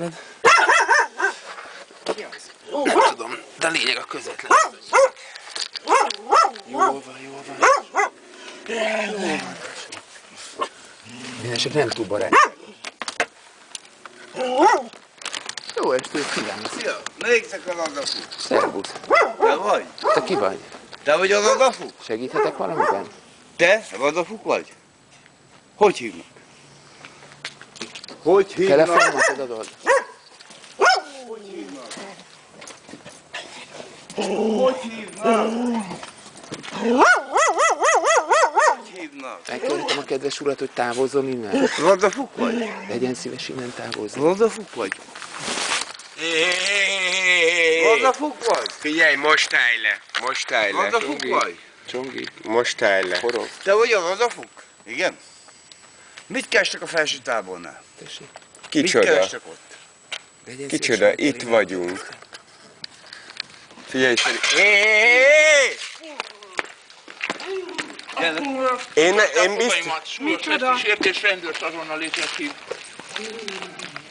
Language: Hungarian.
közvetlen. Nem tudom, de lényeg a közvetlen. Jó van, jó van. Jó van. Mindenesetre nem túl barát. Jó estét kívánok. Szia, melyiknek a lagafu? Szervusz. Te vagy? Te ki vagy? Te vagy a lagafu? Segíthetek valamiben? Te lagafuk vagy? Hogy hívnak? Hogy hívnak? Telefonomat adod? Hogy hívnak? Hogy hívnak? Megkérhetem a kedves urat, hogy távozzon innen. Lagafuk vagy? Legyen szíves innen távozni. Lagafuk vagy? Lagafuk vagy? Figyelj, most állj le, most állj le. Lagafuk vagy? Csongi, Most állj le. forog, Te vagy a lagafuk? Igen? Mit kerestek a felső tábornál? tessék. Mit Kicsoda? kerestek ott? Legyen Kicsoda, itt vagyunk. Figyelj, Feri. Én, én biztos... Micsoda? Sértés rendőrt azonnal létesít.